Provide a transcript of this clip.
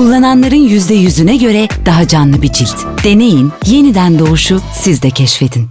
Kullananların %100'üne göre daha canlı bir cilt. Deneyin, yeniden doğuşu siz de keşfedin.